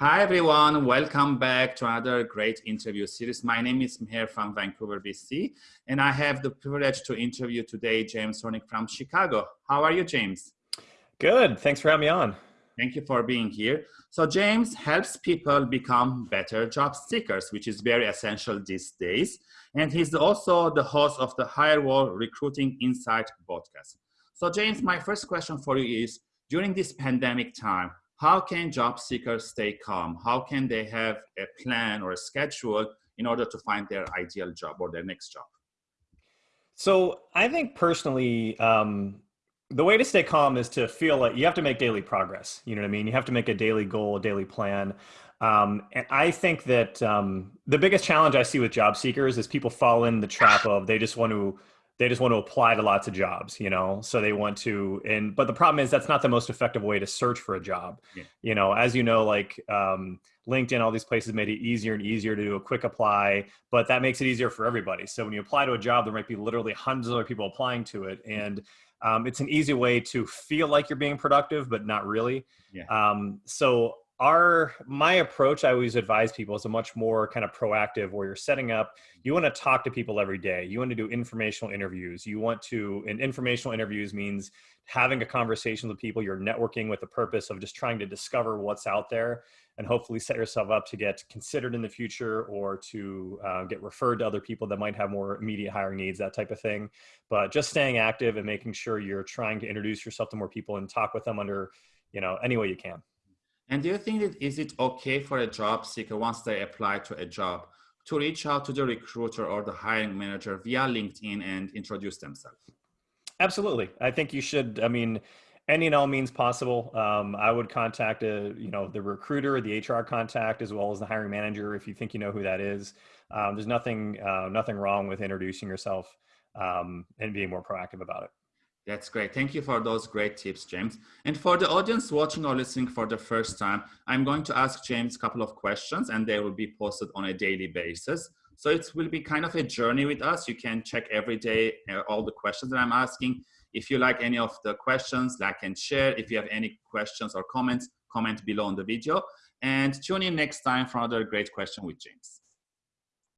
Hi, everyone. Welcome back to another great interview series. My name is Meher from Vancouver, BC, and I have the privilege to interview today James Hornick from Chicago. How are you, James? Good. Thanks for having me on. Thank you for being here. So James helps people become better job seekers, which is very essential these days. And he's also the host of the Hirewell Recruiting Insight podcast. So James, my first question for you is, during this pandemic time, how can job seekers stay calm? How can they have a plan or a schedule in order to find their ideal job or their next job? So I think personally, um, the way to stay calm is to feel like you have to make daily progress. You know what I mean? You have to make a daily goal, a daily plan. Um, and I think that um, the biggest challenge I see with job seekers is people fall in the trap of they just want to they just want to apply to lots of jobs you know? So they want to and but the problem is that's not the most effective way to search for a job. Yeah. you know as you know like um, linkedin all these places made it easier and easier to do a quick apply but that makes it easier for everybody. So when you apply to a job there might be literally hundreds of other people applying to it and um, it's an easy way to feel like you're being productive but not really. Yeah. um, so our my approach i always advise people is a much more kind of proactive where you're setting up you want to talk to people every day. You want to do informational interviews. You want to and informational interviews means having a conversation with people. You're networking with the purpose of just trying to discover what's out there and hopefully set yourself up to get considered in the future or to uh, get referred to other people that might have more immediate hiring needs that type of thing. But just staying active and making sure you're trying to introduce yourself to more people and talk with them under you know any way you can and do you think that is it okay for a job seeker once they apply to a job to reach out to the recruiter or the hiring manager via LinkedIn and introduce themselves? Absolutely. I think you should, I mean, any and all means possible. Um, I would contact a, you know, the recruiter, the HR contact, as well as the hiring manager if you think you know who that is. Um, there's nothing, uh, nothing wrong with introducing yourself um, and being more proactive about it. That's great. Thank you for those great tips, James. And for the audience watching or listening for the first time, I'm going to ask James a couple of questions and they will be posted on a daily basis. So it will be kind of a journey with us. You can check every day uh, all the questions that I'm asking. If you like any of the questions, like and share. If you have any questions or comments, comment below on the video. And tune in next time for another great question with James.